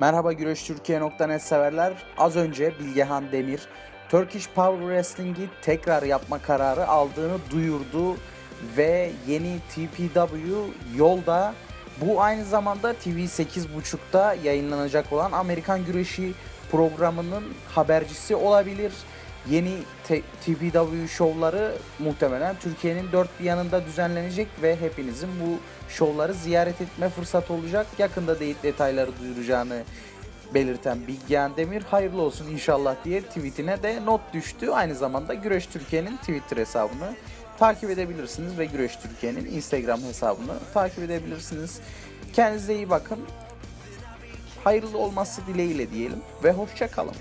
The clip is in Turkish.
Merhaba güreştürkiye.net severler. Az önce Bilgehan Demir Turkish Power Wrestling'i tekrar yapma kararı aldığını duyurdu ve yeni TPW yolda. Bu aynı zamanda TV 8.30'da yayınlanacak olan Amerikan Güreşi programının habercisi olabilir. Yeni TPW şovları muhtemelen Türkiye'nin dört bir yanında düzenlenecek ve hepinizin bu şovları ziyaret etme fırsatı olacak. Yakında değil detayları duyuracağını belirten Bilgehan Demir hayırlı olsun inşallah diye tweetine de not düştü. Aynı zamanda Güreş Türkiye'nin Twitter hesabını takip edebilirsiniz ve Güreş Türkiye'nin Instagram hesabını takip edebilirsiniz. Kendinize iyi bakın. Hayırlı olması dileğiyle diyelim ve hoşça kalın.